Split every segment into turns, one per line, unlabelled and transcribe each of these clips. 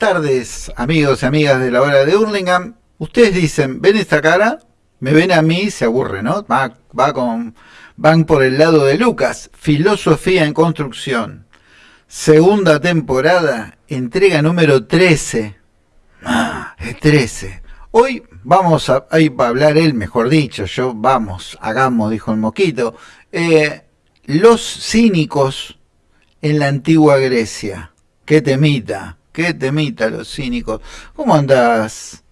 Tardes, amigos y amigas de la hora de Hurlingham. Ustedes dicen, ¿ven esta cara? Me ven a mí, se aburre, ¿no? Va, va con, van por el lado de Lucas, filosofía en construcción. Segunda temporada, entrega número 13. Ah, es 13. Hoy vamos a, hablar él, mejor dicho, yo, vamos, hagamos, dijo el moquito. Eh, los cínicos en la antigua Grecia. Qué temita, qué temita los cínicos. ¿Cómo andas,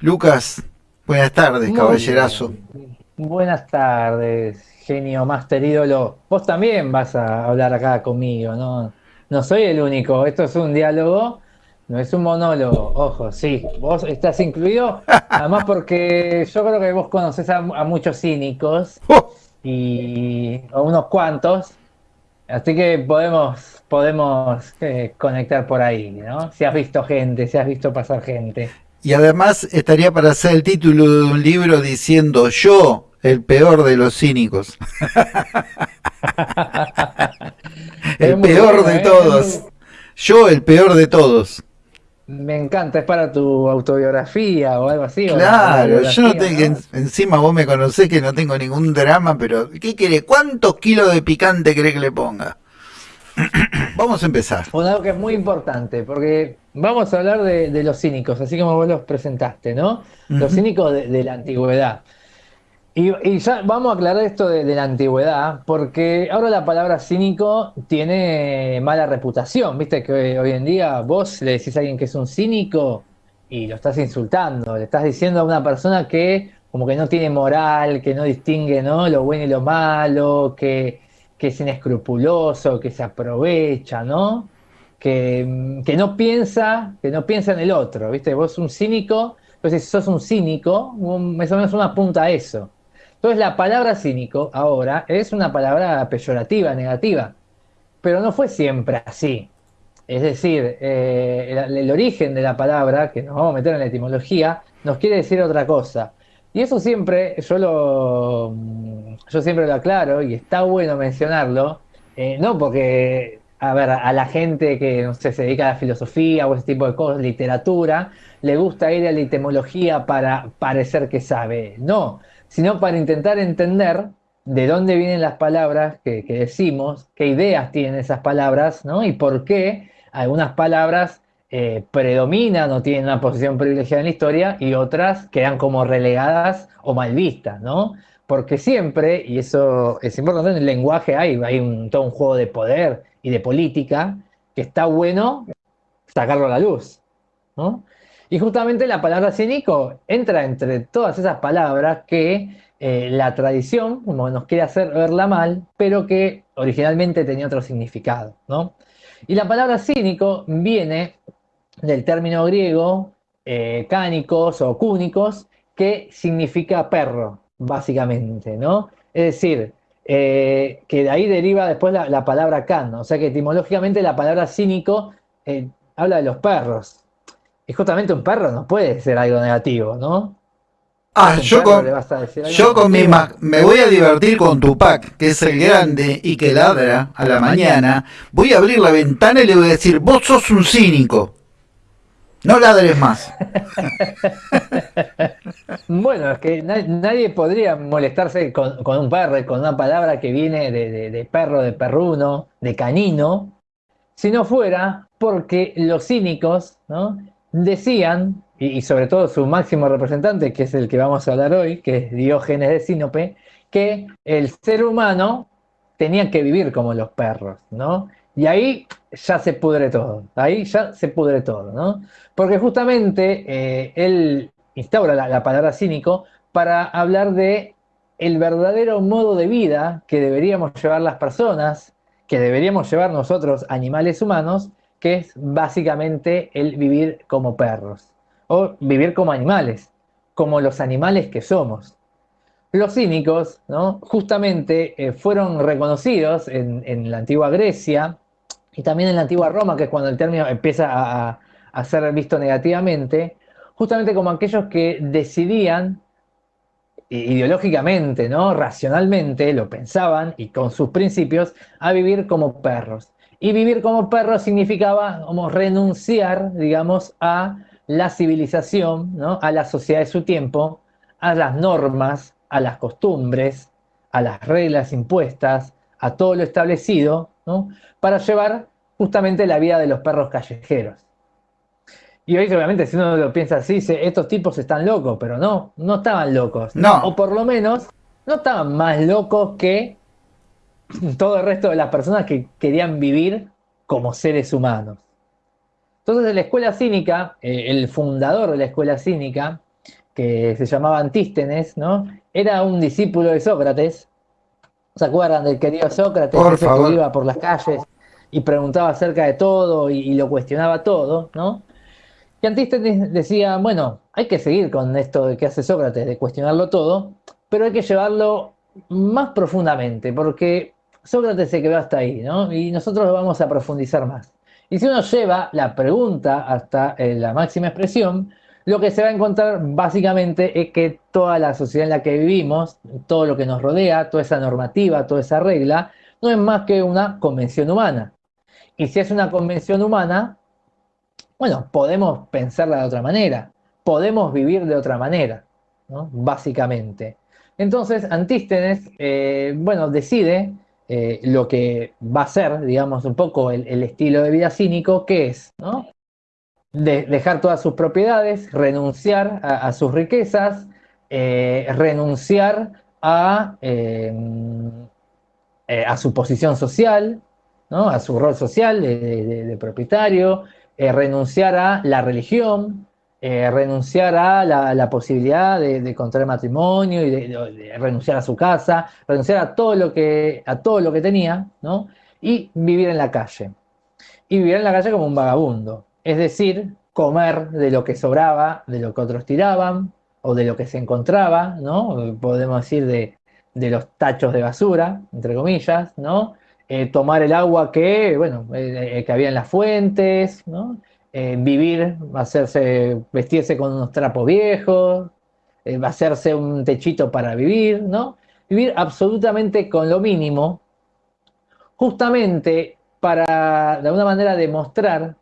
Lucas? Buenas tardes,
Muy
caballerazo.
bien. Buenas tardes, genio master ídolo. Vos también vas a hablar acá conmigo, ¿no? No soy el único, esto es un diálogo, no es un monólogo. Ojo, sí, vos estás incluido, además porque yo creo que vos conocés a, a muchos cínicos
¡Oh!
y a unos cuantos, así que podemos, podemos eh, conectar por ahí, ¿no? Si has visto gente, si has visto pasar gente.
Y además estaría para hacer el título de un libro diciendo yo, el peor de los cínicos. El peor
bueno,
de
¿eh?
todos. Yo, el peor de todos.
Me encanta, es para tu autobiografía o algo así.
Claro, yo no tengo,
¿no?
encima vos me conocés que no tengo ningún drama, pero ¿qué quiere? ¿Cuántos kilos de picante cree que le ponga? Vamos a empezar.
Bueno, algo que es muy importante, porque vamos a hablar de, de los cínicos, así como vos los presentaste, ¿no? Los cínicos de, de la antigüedad. Y, ya vamos a aclarar esto de, la antigüedad, porque ahora la palabra cínico tiene mala reputación, viste que hoy en día vos le decís a alguien que es un cínico y lo estás insultando, le estás diciendo a una persona que como que no tiene moral, que no distingue, ¿no? lo bueno y lo malo, que, que es inescrupuloso, que se aprovecha, ¿no? Que, que no piensa, que no piensa en el otro, ¿viste? Vos un cínico, entonces si sos un cínico, más o menos uno apunta a eso. Entonces la palabra cínico ahora es una palabra peyorativa, negativa, pero no fue siempre así. Es decir, eh, el, origen de la palabra, que nos vamos a meter en la etimología, nos quiere decir otra cosa. Y eso siempre, yo lo, yo siempre lo aclaro y está bueno mencionarlo, eh, no porque, a ver, a la gente que se dedica a la filosofía o ese tipo de cosas, literatura, le gusta ir a la etimología para parecer que sabe. No, sino para intentar entender de dónde vienen las palabras que, decimos, qué ideas tienen esas palabras, ¿no? Y por qué algunas palabras eh, predominan o tienen una posición privilegiada en la historia y otras quedan como relegadas o mal vistas, ¿no? Porque siempre, y eso es importante, en el lenguaje hay, hay un, todo un juego de poder y de política que está bueno sacarlo a la luz, ¿no? Y justamente la palabra cínico entra entre todas esas palabras que eh, la tradición, nos quiere hacer verla mal, pero que originalmente tenía otro significado, ¿no? Y la palabra cínico viene del término griego eh, cánicos o cúnicos, que significa perro, básicamente, ¿no? Es decir, eh, que de ahí deriva después la, la palabra can, o sea que etimológicamente la palabra cínico habla de los perros. Y justamente un perro no puede ser algo negativo, ¿no?
Ah, yo con, yo con mi
negativo.
ma- me voy a divertir con Tupac, que es el grande y que ladra a la mañana. Voy a abrir la ventana y le voy a decir, vos sos un cínico. No ladres más.
Bueno, es que na- nadie podría molestarse con, con un perro, con una palabra que viene de, de- de perro, de perruno, de canino, si no fuera porque los cínicos, ¿no? Decían, y, sobre todo su máximo representante, que es el que vamos a hablar hoy, que es Diógenes de Sinope, que el ser humano tenía que vivir como los perros, ¿no? Y ahí ya se pudre todo, ahí ya se pudre todo, ¿no? Porque justamente eh, él instaura la, la palabra cínico para hablar de el verdadero modo de vida que deberíamos llevar las personas, que deberíamos llevar nosotros, animales humanos, que es básicamente el vivir como perros, o vivir como animales, como los animales que somos. Los cínicos, ¿no? justamente eh, fueron reconocidos en, la antigua Grecia y también en la antigua Roma, que es cuando el término empieza a, a- ser visto negativamente, justamente como aquellos que decidían ideológicamente, ¿no? racionalmente, lo pensaban y con sus principios, a vivir como perros. Y vivir como perro significaba como renunciar, digamos, a la civilización, ¿no? a la sociedad de su tiempo, a las normas, a las costumbres, a las reglas impuestas, a todo lo establecido, ¿no? para llevar justamente la vida de los perros callejeros. Y hoy obviamente si uno lo piensa así, dice, estos tipos están locos, pero no, no estaban locos.
No.
O por lo menos no estaban más locos que todo el resto de las personas que querían vivir como seres humanos. Entonces en la escuela cínica, eh, el fundador de la escuela cínica, que se llamaba Antístenes, ¿no? Era un discípulo de Sócrates. ¿Se acuerdan del querido Sócrates?
Por
ese
favor.
que iba por las calles y preguntaba acerca de todo y, y lo cuestionaba todo, ¿no? Y Antístenes decía, bueno, hay que seguir con esto de que hace Sócrates, de cuestionarlo todo, pero hay que llevarlo más profundamente, porque Sócrates se quedó hasta ahí, ¿no? Y nosotros lo vamos a profundizar más. Y si uno lleva la pregunta hasta eh, la máxima expresión, lo que se va a encontrar básicamente es que toda la sociedad en la que vivimos, todo lo que nos rodea, toda esa normativa, toda esa regla, no es más que una convención humana. Y si es una convención humana, bueno, podemos pensarla de otra manera, podemos vivir de otra manera, ¿no? básicamente. Entonces, Antístenes, eh, bueno, decide eh, lo que va a ser, digamos, un poco el, estilo de vida cínico, que es, ¿no? De, dejar todas sus propiedades, renunciar a, sus riquezas, eh, renunciar a, eh, a su posición social, ¿no? a su rol social de, de, propietario, renunciar a la religión, eh, renunciar a la, posibilidad de, contraer matrimonio y renunciar a su casa, renunciar a todo lo que, a todo lo que tenía, ¿no? y vivir en la calle. Y vivir en la calle como un vagabundo, es decir, comer de lo que sobraba, de lo que otros tiraban o de lo que se encontraba, ¿no? podemos decir de, de los tachos de basura, entre comillas, ¿no? Eh, tomar el agua que, bueno, eh, que había en las fuentes, ¿no? Eh, vivir, hacerse, vestirse con unos trapos viejos, eh, hacerse un techito para vivir, ¿no? Vivir absolutamente con lo mínimo, justamente para, de alguna manera, demostrar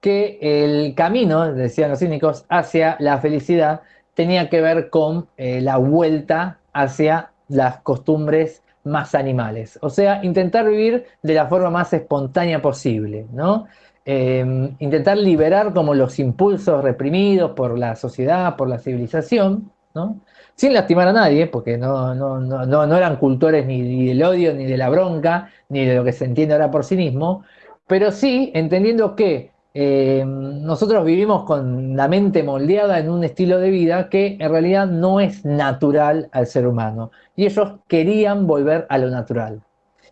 que el camino, decían los cínicos, hacia la felicidad tenía que ver con eh, la vuelta hacia las costumbres más animales. O sea, intentar vivir de la forma más espontánea posible, ¿no? Eh, intentar liberar como los impulsos reprimidos por la sociedad, por la civilización, ¿no? Sin lastimar a nadie, porque no, no, no, no eran cultores ni, del odio, ni de la bronca, ni de lo que se entiende ahora por sí mismo, pero sí entendiendo que eh, nosotros vivimos con la mente moldeada en un estilo de vida que en realidad no es natural al ser humano. Y ellos querían volver a lo natural.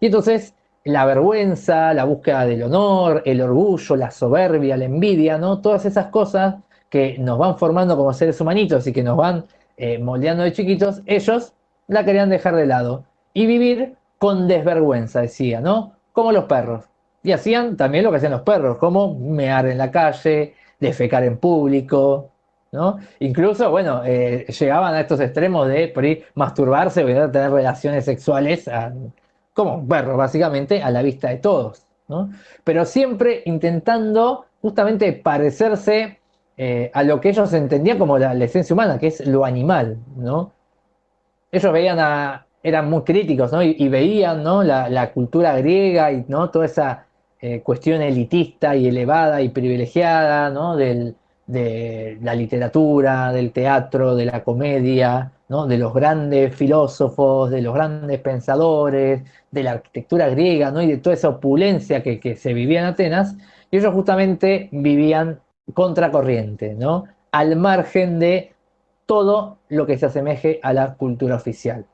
Y entonces la vergüenza, la búsqueda del honor, el orgullo, la soberbia, la envidia, ¿no? Todas esas cosas que nos van formando como seres humanitos y que nos van eh, moldeando de chiquitos, ellos la querían dejar de lado y vivir con desvergüenza, decía, ¿no? Como los perros. Y hacían también lo que hacían los perros, como mear en la calle, defecar en público, ¿no? Incluso, bueno, eh, llegaban a estos extremos de por ahí masturbarse o tener relaciones sexuales a, como perros, básicamente, a la vista de todos, ¿no? Pero siempre intentando justamente parecerse eh, a lo que ellos entendían como la, esencia humana, que es lo animal, ¿no? Ellos veían a, eran muy críticos, ¿no? Y, veían, ¿no? La, cultura griega y, ¿no? Toda esa eh, cuestión elitista y elevada y privilegiada, ¿no? De la literatura, del teatro, de la comedia, de los grandes filósofos, de los grandes pensadores, de la arquitectura griega, ¿no? y de toda esa opulencia que, que se vivía en Atenas, y ellos justamente vivían contracorriente, ¿no? al margen de todo lo que se asemeje a la cultura oficial.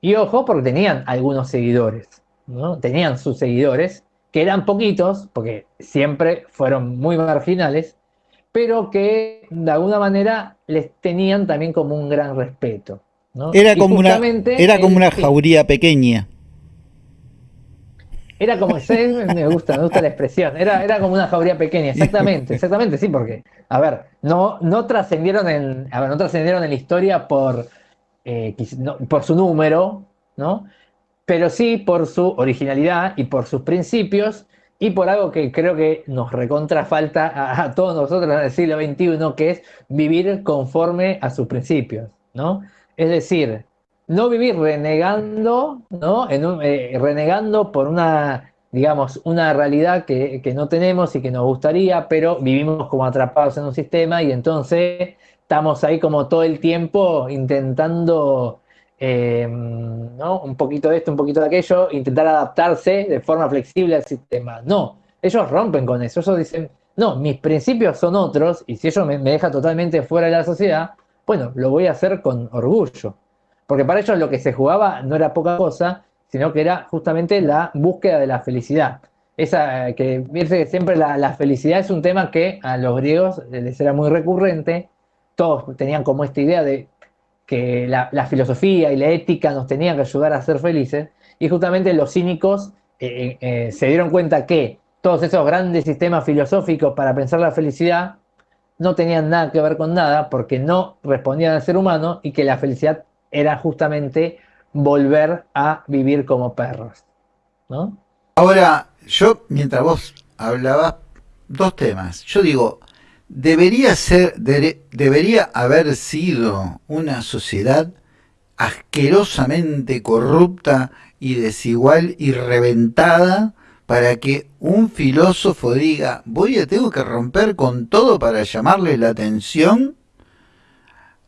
Y ojo, porque tenían algunos seguidores, ¿no? tenían sus seguidores, que eran poquitos, porque siempre fueron muy marginales, pero que de alguna manera les tenían también como un gran respeto. ¿no?
Era, como una, era como una jauría pequeña.
Era como, me gusta, me gusta la expresión, era, era como una jauría pequeña, exactamente, exactamente, sí, porque, a ver, no, no trascendieron en, a ver, no trascendieron en la historia por, eh, no, por su número, ¿no? Pero sí por su originalidad y por sus principios y por algo que creo que nos recontra falta a, todos nosotros en el siglo XXI, que es vivir conforme a sus principios, ¿no? Es decir, no vivir renegando, ¿no? Eh, renegando por una, digamos, una realidad que, que, no tenemos y que nos gustaría, pero vivimos como atrapados en un sistema y entonces estamos ahí como todo el tiempo intentando Em, ¿no? un poquito de esto, un poquito de aquello, intentar adaptarse de forma flexible al sistema. No, ellos rompen con eso, ellos dicen, no, mis principios son otros y si ellos me, me dejan totalmente fuera de la sociedad, bueno, lo voy a hacer con orgullo. Porque para ellos lo que se jugaba no era poca cosa, sino que era justamente la búsqueda de la felicidad. Esa que que siempre la, felicidad es un tema que a los griegos les era muy recurrente, todos tenían como esta idea de que la, filosofía y la ética nos tenían que ayudar a ser felices, y justamente los cínicos eh, eh, eh, se dieron cuenta que todos esos grandes sistemas filosóficos para pensar la felicidad no tenían nada que ver con nada porque no respondían al ser humano y que la felicidad era justamente volver a vivir como perros. ¿no?
Ahora, yo mientras vos hablabas, dos temas. Yo digo, debería ser, debería haber sido una sociedad asquerosamente corrupta y desigual y reventada para que un filósofo diga, voy a tengo que romper con todo para llamarle la atención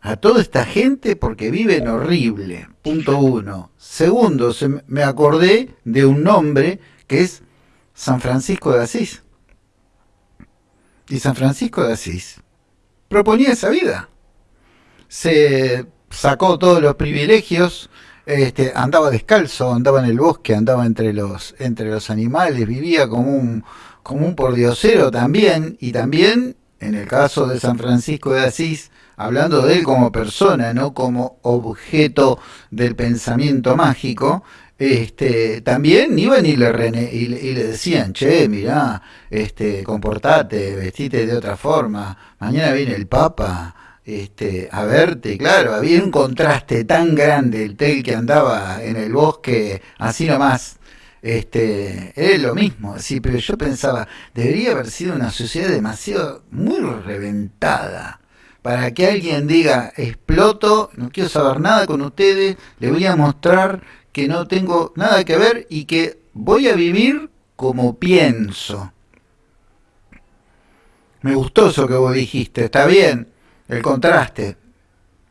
a toda esta gente porque viven horrible. Punto uno. Segundo, se me acordé de un nombre que es San Francisco de Asís y San Francisco de Asís proponía esa vida. Se sacó todos los privilegios, este, andaba descalzo, andaba en el bosque, andaba entre los, entre los animales, vivía como un, como un pordiosero también, y también, en el caso de San Francisco de Asís, hablando de él como persona, no como objeto del pensamiento mágico, este, también iban y le, y, le decían, che, mirá, este, comportate, vestite de otra forma, mañana viene el Papa este, a verte, claro, había un contraste tan grande el tel que andaba en el bosque, así nomás, este, es lo mismo, sí, pero yo pensaba, debería haber sido una sociedad demasiado, muy reventada, para que alguien diga, exploto, no quiero saber nada con ustedes, le voy a mostrar que no tengo nada que ver y que voy a vivir como pienso. Me gustó eso que vos dijiste, está bien, el contraste,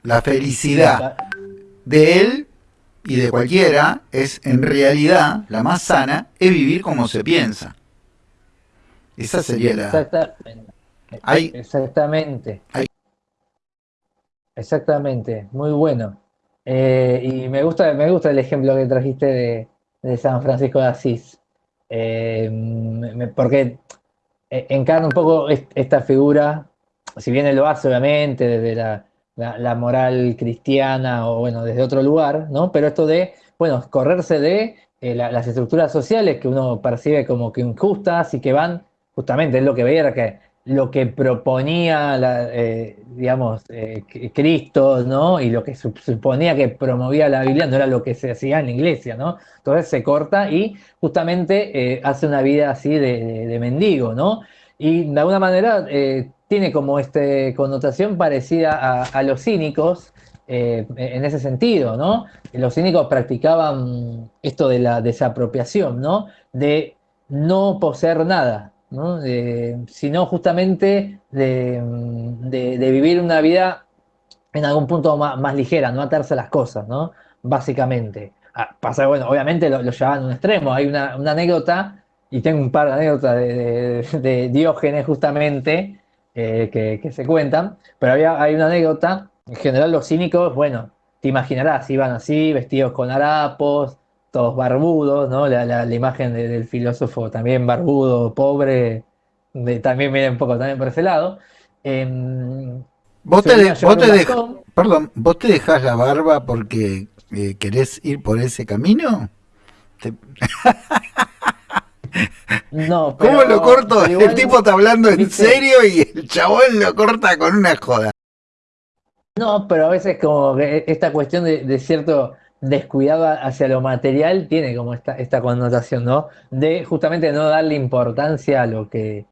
la felicidad de él y de cualquiera es en realidad la más sana, es vivir como se piensa. Esa sería la...
Exactamente. Exactamente. Exactamente, muy bueno. Eh, y me gusta, me gusta el ejemplo que trajiste de, San Francisco de Asís, eh, porque eh, encarna un poco esta figura, si bien él lo hace obviamente desde la, moral cristiana o bueno, desde otro lugar, ¿no? Pero esto de, bueno, correrse de las estructuras sociales que uno percibe como que injustas y que van, justamente es lo que veía, que lo que proponía, eh, digamos, eh, Cristo, ¿no? Y lo que suponía que promovía la Biblia no era lo que se hacía en la iglesia, ¿no? Entonces se corta y justamente eh, hace una vida así de, mendigo, ¿no? Y de alguna manera tiene como esta connotación parecida a, los cínicos, en ese sentido, ¿no? Los cínicos practicaban esto de la desapropiación, ¿no? De no poseer nada, sino justamente de, vivir una vida en algún punto más, ligera, no atarse a las cosas, ¿no? Básicamente. Ah, pasa, bueno, obviamente lo, llevaban a un extremo. Hay una, anécdota, y tengo un par de anécdotas de, Diógenes justamente, eh, que, se cuentan, pero había, hay una anécdota, en general los cínicos, bueno, te imaginarás, iban así, vestidos con harapos, todos barbudos, ¿no? La, imagen del filósofo también barbudo, pobre, también viene un poco también por ese lado. Em,
vos te, perdón, ¿vos te dejás la barba porque eh, querés ir por ese camino?
No,
¿Cómo lo corto? el tipo está hablando en serio y el chabón lo corta con una joda.
No, pero a veces como esta cuestión de, cierto descuidado hacia lo material tiene como esta, esta connotación, ¿no? De justamente no darle importancia a lo que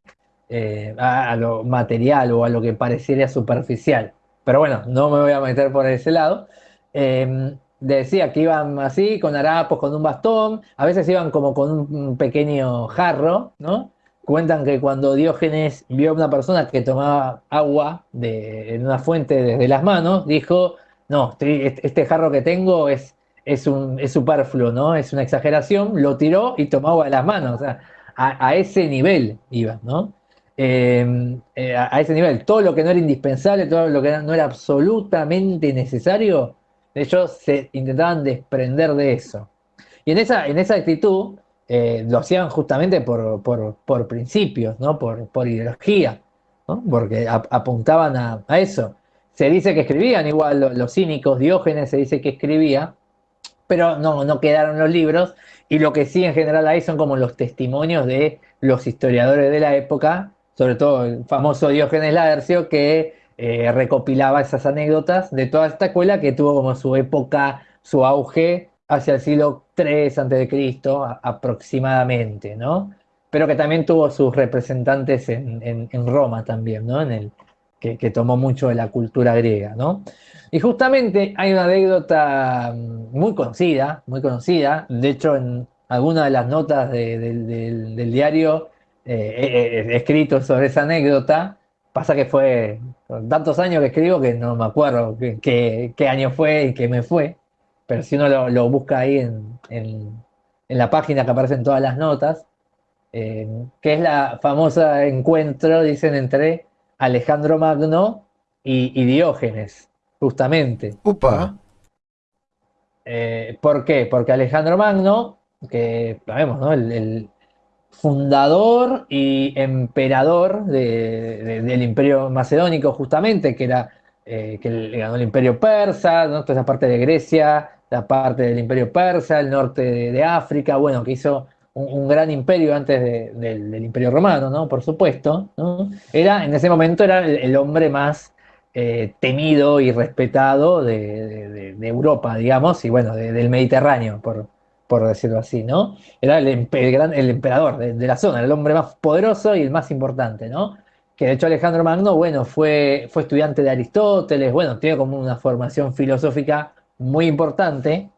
eh, a, lo material o a lo que pareciera superficial. Pero bueno, no me voy a meter por ese lado. Em, decía que iban así, con harapos, con un bastón, a veces iban como con un pequeño jarro, ¿no? Cuentan que cuando Diógenes vio a una persona que tomaba agua de, en una fuente desde las manos, dijo, no, este jarro que tengo es, es, un, es superfluo, ¿no? Es una exageración, lo tiró y tomó agua de las manos. O sea, a, ese nivel iba, ¿no? Em, eh, a, ese nivel, todo lo que no era indispensable, todo lo que no era absolutamente necesario, ellos se intentaban desprender de eso. Y en esa, en esa actitud eh, lo hacían justamente por, por, principios, ¿no? por, por ideología, ¿no? porque apuntaban a, eso. Se dice que escribían, igual los, cínicos, Diógenes se dice que escribía, pero no, no quedaron los libros, y lo que sí en general hay son como los testimonios de los historiadores de la época, sobre todo el famoso Diógenes Laercio, que eh, recopilaba esas anécdotas de toda esta escuela que tuvo como su época, su auge hacia el siglo III a.C. aproximadamente, ¿no? Pero que también tuvo sus representantes en, Roma también, ¿no? En el, que, tomó mucho de la cultura griega, ¿no? Y justamente hay una anécdota mm, muy conocida, muy conocida, de hecho en alguna de las notas del, diario eh, escrito sobre esa anécdota, Pasa que fue tantos años que escribo que no me acuerdo qué, año fue y qué me fue. Pero si uno lo, busca ahí en, la página que aparecen todas las notas, eh, que es la famosa encuentro, dicen, entre Alejandro Magno y, Diógenes, justamente.
Upa.
Eh, ¿Por qué? Porque Alejandro Magno, que sabemos, ¿no? el, fundador y emperador del imperio macedónico, justamente, que era eh, que le ganó el imperio persa, ¿no? esa parte de Grecia, la parte del imperio persa, el norte de, África, bueno, que hizo un, gran imperio antes del, imperio romano, ¿no? Por supuesto. Era, en ese momento era el, hombre más eh, temido y respetado de, Europa, digamos, y bueno, del Mediterráneo, por, por decirlo así, ¿no? Era el, el emperador de, la zona, el hombre más poderoso y el más importante, ¿no? Que de hecho Alejandro Magno, bueno, fue, fue estudiante de Aristóteles, bueno, tiene como una formación filosófica muy importante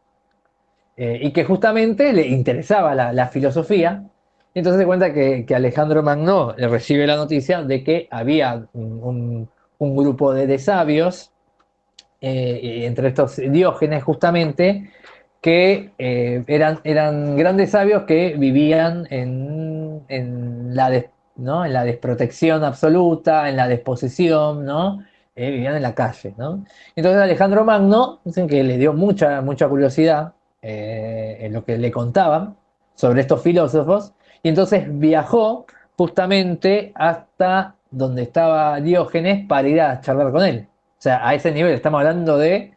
eh, y que justamente le interesaba la, filosofía. Entonces se cuenta que, Alejandro Magno recibe la noticia de que había un, grupo de, sabios, eh, entre estos Diógenes justamente, que eh, eran, eran grandes sabios que vivían en, la ¿no? en la desprotección absoluta, en la desposesión, ¿no? Eh, vivían en la calle. ¿no? Entonces Alejandro Magno, dicen que le dio mucha, mucha curiosidad eh, en lo que le contaban sobre estos filósofos, y entonces viajó justamente hasta donde estaba Diógenes para ir a charlar con él. O sea, a ese nivel estamos hablando de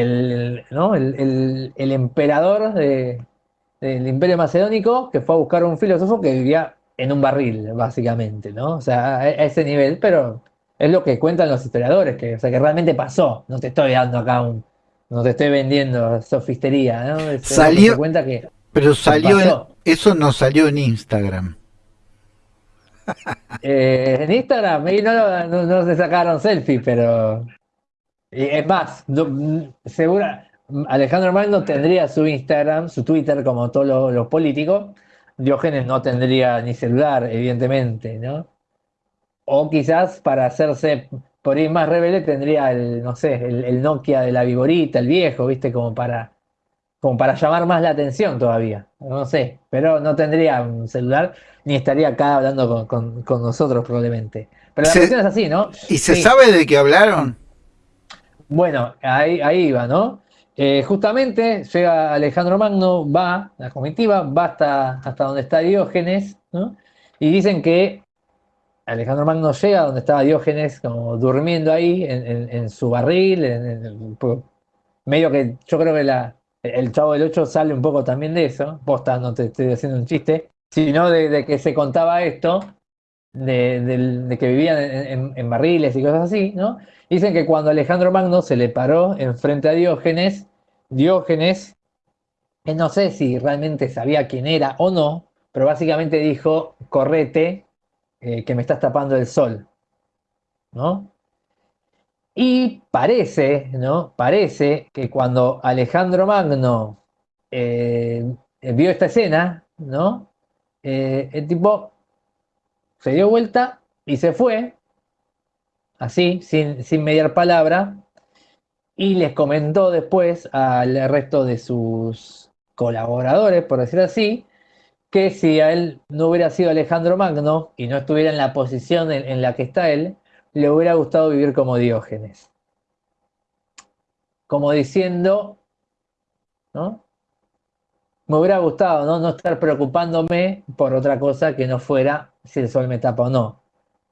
el, ¿no? el, el, emperador de, del imperio macedónico que fue a buscar un filósofo que vivía en un barril, básicamente, ¿no? O sea, a, ese nivel, pero es lo que cuentan los historiadores, que, o sea, que realmente pasó. No te estoy dando acá un, no te estoy vendiendo sofistería, ¿no?
salió, cuenta que, pero salió, eso no salió en Instagram.
Eh, en Instagram, no, no, no, se sacaron selfie, pero es más, segura, Alejandro Magno tendría su Instagram, su Twitter, como todos los, políticos. Diógenes no tendría ni celular, evidentemente, ¿no? O quizás para hacerse por ir más rebelde tendría el, no sé, el, Nokia de la Viborita, el viejo, ¿viste? Como para, como para llamar más la atención todavía. No sé, pero no tendría un celular ni estaría acá hablando con, nosotros probablemente. Pero la cuestión es así, ¿no?
¿Y se sabe de qué hablaron?
Bueno, ahí, ahí va, ¿no? Eh, justamente llega Alejandro Magno, va, la comitiva, va hasta, hasta donde está Diógenes, ¿no? Y dicen que Alejandro Magno llega donde estaba Diógenes, como durmiendo ahí en, su barril, en, medio que yo creo que la, el Chavo del Ocho sale un poco también de eso, posta, no te estoy haciendo un chiste, sino de, que se contaba esto, de, que vivían en, barriles y cosas así, ¿no? Dicen que cuando Alejandro Magno se le paró enfrente a Diógenes, Diógenes, no sé si realmente sabía quién era o no, pero básicamente dijo, correte, eh, que me estás tapando el sol. ¿No? Y parece, ¿no? Parece que cuando Alejandro Magno eh, vio esta escena, ¿no? Eh, el tipo se dio vuelta y se fue, así, sin, sin mediar palabra, y les comentó después al resto de sus colaboradores, por decir así, que si a él no hubiera sido Alejandro Magno y no estuviera en la posición en la que está él, le hubiera gustado vivir como Diógenes. Como diciendo, ¿no? Me hubiera gustado ¿no? no estar preocupándome por otra cosa que no fuera si el sol me tapa o no.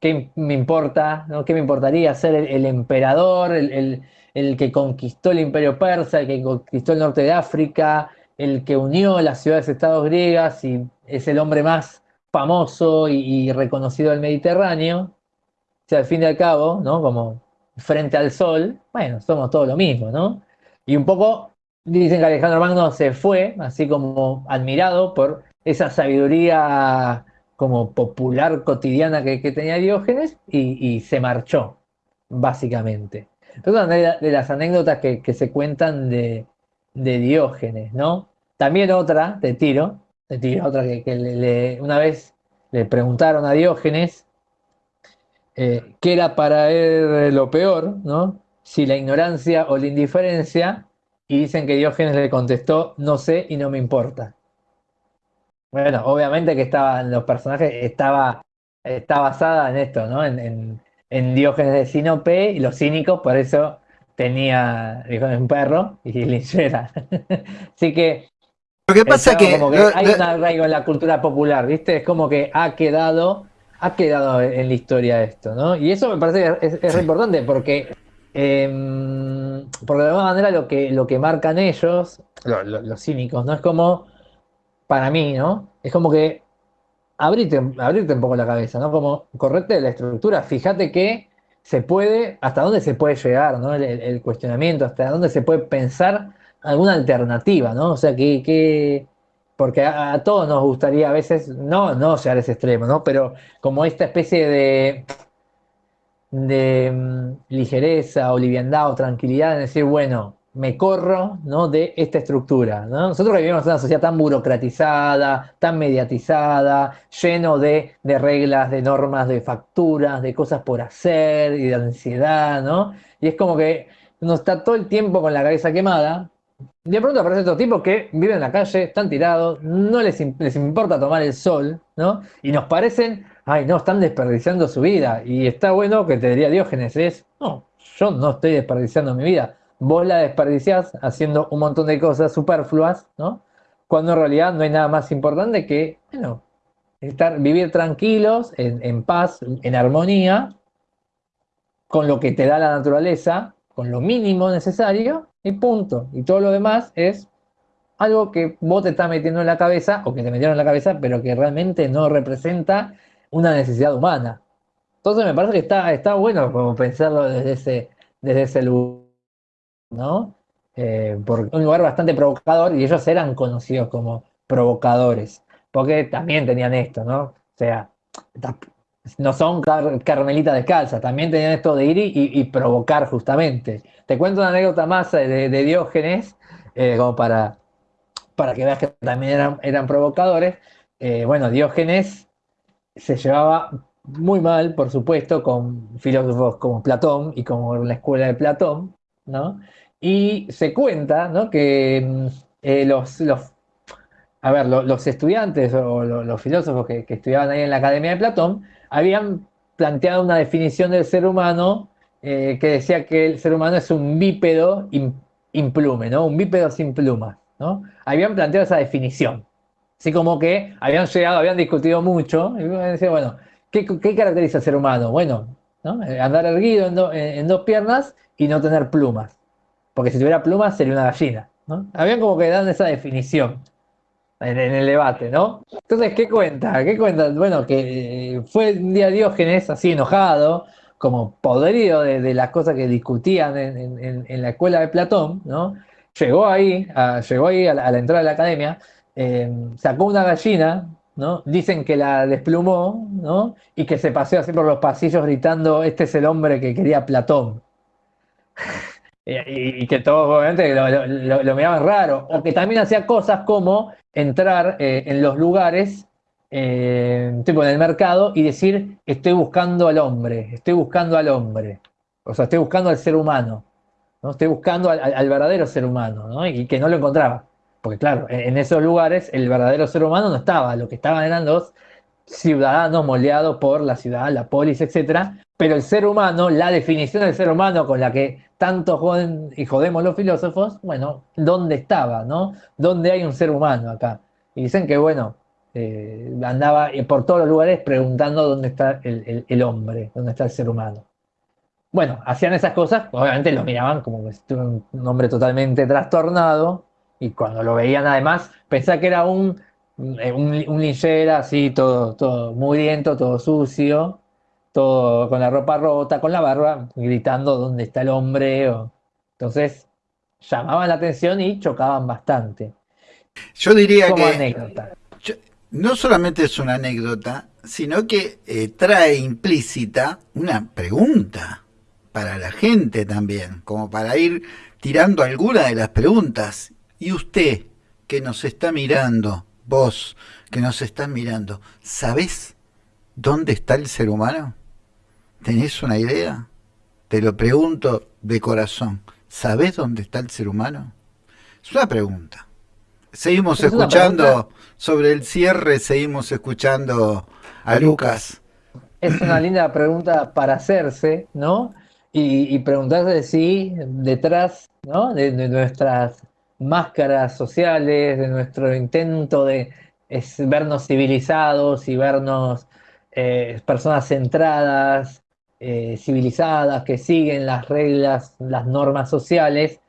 ¿Qué me importa? ¿no? ¿Qué me importaría ser el, emperador, el, el, que conquistó el imperio persa, el que conquistó el norte de África, el que unió las ciudades-estados griegas y es el hombre más famoso y, reconocido del Mediterráneo? al fin y al cabo, ¿no? Como frente al sol, bueno, somos todo lo mismo, ¿no? Y un poco dicen que Alejandro Magno se fue, así como admirado por esa sabiduría como popular cotidiana que, tenía Diógenes y, se marchó, básicamente. Es una de, las anécdotas que, se cuentan de, Diógenes, ¿no? También otra, te tiro, te tiro otra que, una vez le preguntaron a Diógenes eh, qué era para él lo peor, ¿no? Si la ignorancia o la indiferencia, y dicen que Diógenes le contestó, no sé y no me importa. Bueno, obviamente que estaban los personajes, estaba, está basada en esto, ¿no? En, Diógenes de Sinope y los cínicos, por eso tenía Diógenes un perro y linchera. Así que
lo que pasa que,
que hay un arraigo en la cultura popular, ¿viste? Es como que ha quedado ha quedado en la historia esto, ¿no? Y eso me parece que es, importante porque, em, porque de alguna manera lo que, lo que marcan ellos, los cínicos, ¿no? Es como, para mí, ¿no? Es como que abrirte, abrirte un poco la cabeza, ¿no? Como correte la estructura, fíjate que se puede, hasta dónde se puede llegar, ¿no? El, cuestionamiento, hasta dónde se puede pensar alguna alternativa, ¿no? O sea, que, que porque a, todos nos gustaría a veces, no, no llegar ese extremo, ¿no? Pero como esta especie de, de mm, ligereza o liviandad o tranquilidad en decir, bueno, me corro ¿no? de esta estructura. ¿no? Nosotros vivimos en una sociedad tan burocratizada, tan mediatizada, lleno de, de, reglas, de normas, de facturas, de cosas por hacer y de ansiedad, ¿no? Y es como que uno está todo el tiempo con la cabeza quemada de pronto aparece otro tipo que vive en la calle, están tirados, no les, les, importa tomar el sol, ¿no? Y nos parecen, ay, no, están desperdiciando su vida. Y está bueno que te diría Diógenes, es, no, yo no estoy desperdiciando mi vida. Vos la desperdiciás haciendo un montón de cosas superfluas, ¿no? Cuando en realidad no hay nada más importante que, bueno, estar, vivir tranquilos, en, en paz, en armonía, con lo que te da la naturaleza, con lo mínimo necesario, y punto. Y todo lo demás es algo que vos te estás metiendo en la cabeza, o que te metieron en la cabeza, pero que realmente no representa una necesidad humana. Entonces me parece que está, está bueno como pensarlo desde ese, desde ese lugar, ¿no? Eh, porque un lugar bastante provocador y ellos eran conocidos como provocadores, porque también tenían esto, ¿no? O sea, no son carmelitas descalzas, también tenían esto de ir y, provocar justamente. Te cuento una anécdota más de, Diógenes, eh, como para, para que veas que también eran, eran provocadores. Eh, bueno, Diógenes se llevaba muy mal, por supuesto, con filósofos como Platón y como la escuela de Platón, ¿no? Y se cuenta, ¿no? Que mm, eh, los, los, a ver, los, estudiantes o los, filósofos que, estudiaban ahí en la Academia de Platón habían planteado una definición del ser humano eh, que decía que el ser humano es un bípedo implume, ¿no? Un bípedo sin plumas, ¿no? Habían planteado esa definición. Así como que habían llegado, habían discutido mucho, y decían, bueno, ¿qué, caracteriza al ser humano? Bueno, eh, andar erguido en, dos piernas y no tener plumas. Porque si tuviera plumas sería una gallina. ¿no? Habían como que esa definición en, el debate, ¿no? Entonces, ¿qué cuenta? ¿Qué cuenta? Bueno, que eh, fue un día Diógenes así enojado, como podrido de, las cosas que discutían en, la escuela de Platón, ¿no? llegó ahí, llegó ahí a la, entrada de la academia, eh, sacó una gallina, ¿no? Dicen que la desplumó, ¿no? Y que se paseó así por los pasillos gritando, este es el hombre que quería Platón. y, que todos obviamente lo, miraban raro. O que también hacía cosas como entrar eh, en los lugares, eh, tipo en el mercado, y decir, estoy buscando al hombre, estoy buscando al hombre. O sea, estoy buscando al ser humano. ¿no? Estoy buscando al, verdadero ser humano, ¿no? Y que no lo encontraba. Porque claro, en, esos lugares el verdadero ser humano no estaba, lo que estaban eran los ciudadanos moldeados por la ciudad, la polis, etc. Pero el ser humano, la definición del ser humano con la que tanto joden y jodemos los filósofos, bueno, ¿dónde estaba? ¿no? ¿Dónde hay un ser humano acá? Y dicen que, bueno, eh, andaba por todos los lugares preguntando dónde está el hombre, dónde está el ser humano bueno, hacían esas cosas, obviamente lo miraban como un hombre totalmente trastornado, y cuando lo veían además, pensaba que era un, eh, un, linchera así, todo, todo mugriento, todo sucio, todo con la ropa rota, con la barba, gritando dónde está el hombre. Entonces, llamaban la atención y chocaban bastante.
Yo diría que anécdota. no solamente es una anécdota, sino que eh, trae implícita una pregunta para la gente también, como para ir tirando alguna de las preguntas. Y usted que nos está mirando, vos que nos estás mirando, ¿sabés dónde está el ser humano? ¿Tenés una idea? Te lo pregunto de corazón. ¿Sabés dónde está el ser humano? Es una pregunta. Seguimos escuchando sobre el cierre, seguimos escuchando a Lucas.
Es una linda pregunta para hacerse, ¿no? y, preguntarse si detrás de, nuestras máscaras sociales, de nuestro intento de vernos civilizados y vernos eh, personas centradas, eh, civilizadas, que siguen las reglas, las normas sociales,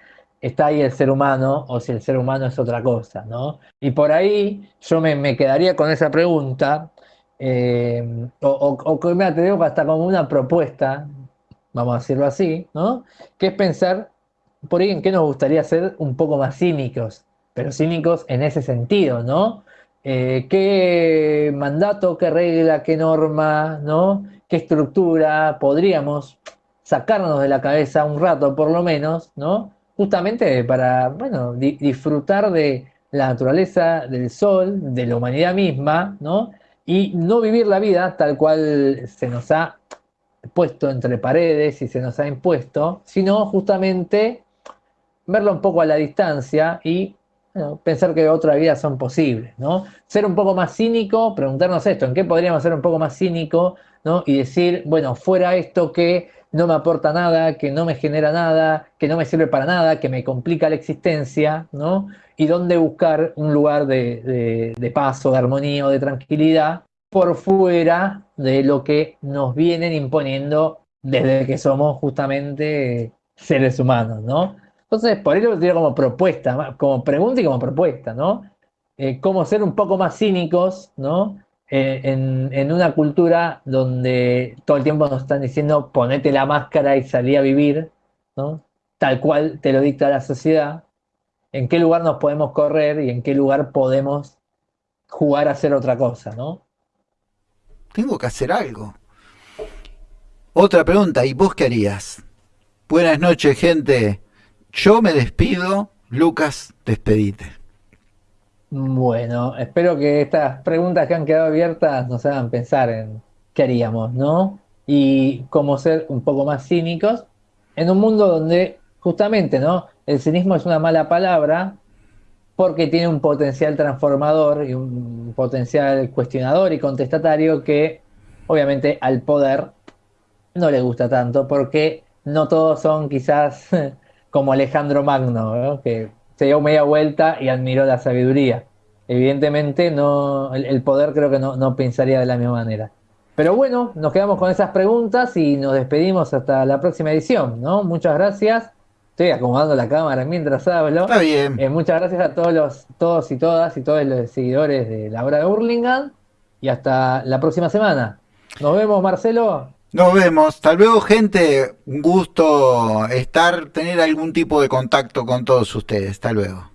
está ahí el ser humano o si el ser humano es otra cosa, ¿no? Y por ahí yo me, quedaría con esa pregunta, eh, o, o, o, me atrevo hasta como una propuesta vamos a decirlo así, ¿no? Que es pensar por ahí en qué nos gustaría ser un poco más cínicos, pero cínicos en ese sentido, ¿no? Eh, ¿Qué mandato, qué regla, qué norma, ¿no? ¿Qué estructura podríamos sacarnos de la cabeza un rato por lo menos, ¿no? Justamente para, bueno, disfrutar de la naturaleza, del sol, de la humanidad misma, ¿no? Y no vivir la vida tal cual se nos ha puesto entre paredes y se nos ha impuesto, sino justamente verlo un poco a la distancia y pensar que otras vidas son posibles, ¿no? Ser un poco más cínico, preguntarnos esto, ¿en qué podríamos ser un poco más cínico, ¿no? Y decir, bueno, fuera esto que no me aporta nada, que no me genera nada, que no me sirve para nada, que me complica la existencia, ¿no? Y dónde buscar un lugar de, de paso, de armonía o de tranquilidad por fuera de lo que nos vienen imponiendo desde que somos justamente seres humanos, ¿no? Entonces, por eso lo tiro como propuesta, como pregunta y como propuesta, ¿no? Eh, cómo ser un poco más cínicos, ¿no? Eh, en, una cultura donde todo el tiempo nos están diciendo ponete la máscara y salí a vivir, ¿no? Tal cual te lo dicta la sociedad. ¿En qué lugar nos podemos correr y en qué lugar podemos jugar a hacer otra cosa, ¿no?
tengo que hacer algo. Otra pregunta, ¿y vos qué harías? Buenas noches, gente. Yo me despido. Lucas, despedite.
Bueno, espero que estas preguntas que han quedado abiertas nos hagan pensar en qué haríamos, ¿no? Y cómo ser un poco más cínicos en un mundo donde justamente, ¿no? El cinismo es una mala palabra, porque tiene un potencial transformador y un potencial cuestionador y contestatario que obviamente al poder no le gusta tanto porque no todos son quizás como Alejandro Magno, que se dio media vuelta y admiró la sabiduría. Evidentemente no, el, poder creo que no, no pensaría de la misma manera. Pero bueno, nos quedamos con esas preguntas y nos despedimos hasta la próxima edición, ¿no? Muchas gracias Estoy acomodando la cámara mientras hablo.
Está bien.
Eh, muchas gracias a todos los, todos y todas y todos los seguidores de la hora de Hurlingham. Y hasta la próxima semana. Nos vemos, Marcelo.
Nos vemos. Hasta luego, gente. Un gusto estar, tener algún tipo de contacto con todos ustedes. Hasta luego.